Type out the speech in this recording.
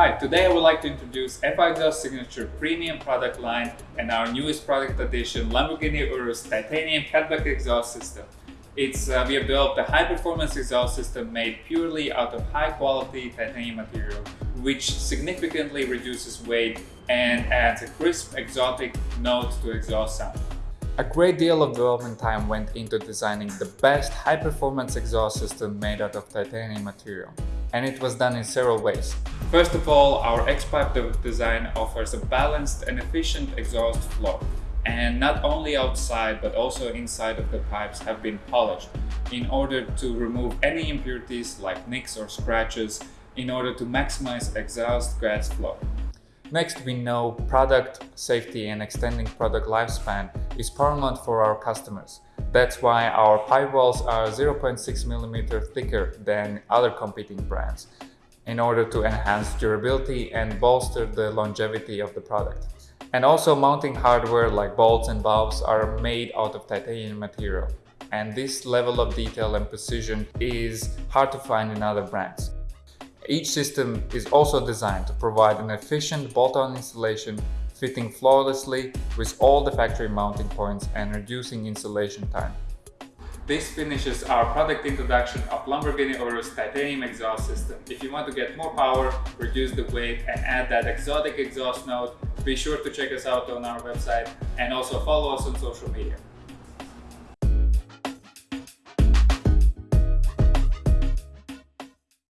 Hi, today I would like to introduce FI Exhaust Signature Premium product line and our newest product addition, Lamborghini Urus Titanium Catback Exhaust System. It's, uh, we have developed a high-performance exhaust system made purely out of high-quality titanium material, which significantly reduces weight and adds a crisp, exotic note to exhaust sound. A great deal of development time went into designing the best high-performance exhaust system made out of titanium material, and it was done in several ways. First of all, our X-Pipe design offers a balanced and efficient exhaust flow, and not only outside but also inside of the pipes have been polished in order to remove any impurities like nicks or scratches in order to maximize exhaust gas flow. Next, we know product safety and extending product lifespan is paramount for our customers. That's why our pipe walls are 0.6 mm thicker than other competing brands in order to enhance durability and bolster the longevity of the product. And also mounting hardware like bolts and valves are made out of titanium material. And this level of detail and precision is hard to find in other brands. Each system is also designed to provide an efficient bolt-on installation fitting flawlessly with all the factory mounting points and reducing installation time. This finishes our product introduction of Lamborghini Urus titanium exhaust system. If you want to get more power, reduce the weight and add that exotic exhaust note, be sure to check us out on our website and also follow us on social media.